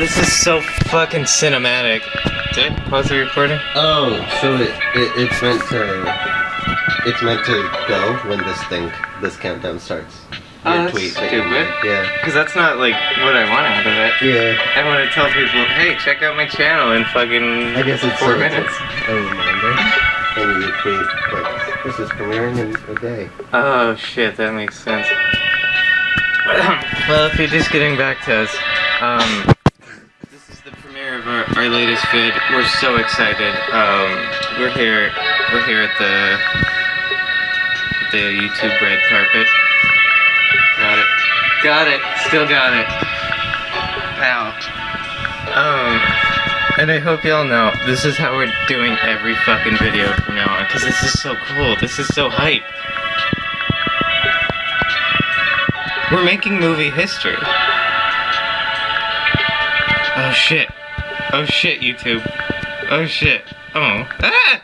this is so fucking cinematic. Did I pause the recording? Oh, so it, it it's meant to it's meant to go when this thing this countdown starts. Oh, Your that's tweet that stupid. made. Yeah. Because that's not like what I want out of it. Yeah. I want to tell people, hey, check out my channel in fucking I guess it's four minutes. a reminder. And you tweet like this is premiering in a day. Oh shit, that makes sense. well, if you're just getting back to us, um, our, latest vid. We're so excited. Um, we're here, we're here at the the YouTube red carpet. Got it, got it, still got it. Ow. Um, and I hope y'all know this is how we're doing every fucking video from now on, because this is so cool. This is so hype. We're making movie history. Oh shit. Oh shit, YouTube. Oh shit. Oh. Ah!